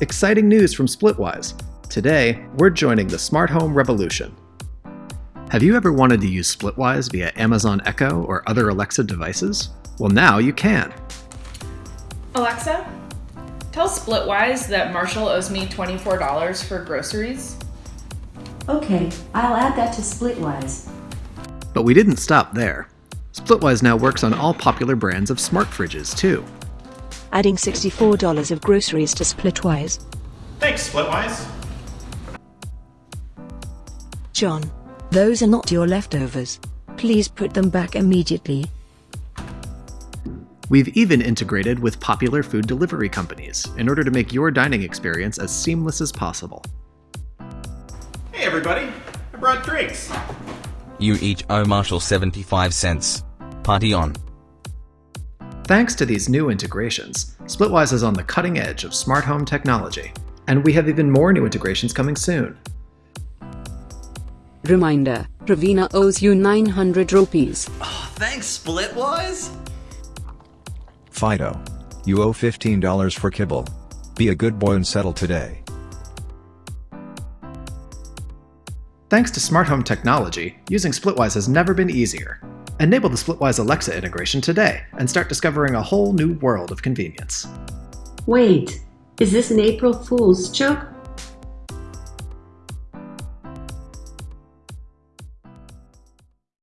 Exciting news from Splitwise. Today, we're joining the smart home revolution. Have you ever wanted to use Splitwise via Amazon Echo or other Alexa devices? Well, now you can. Alexa, tell Splitwise that Marshall owes me $24 for groceries. Okay, I'll add that to Splitwise. But we didn't stop there. Splitwise now works on all popular brands of smart fridges, too. Adding $64 of groceries to Splitwise. Thanks, Splitwise. John, those are not your leftovers. Please put them back immediately. We've even integrated with popular food delivery companies in order to make your dining experience as seamless as possible. Hey, everybody. I brought drinks. You each owe Marshall 75 cents. Party on. Thanks to these new integrations, Splitwise is on the cutting edge of smart home technology, and we have even more new integrations coming soon. Reminder, Ravina owes you 900 rupees. Oh, Thanks, Splitwise. Fido. You owe $15 for kibble. Be a good boy and settle today. Thanks to smart home technology, using Splitwise has never been easier. Enable the Splitwise Alexa integration today and start discovering a whole new world of convenience. Wait, is this an April Fool's joke?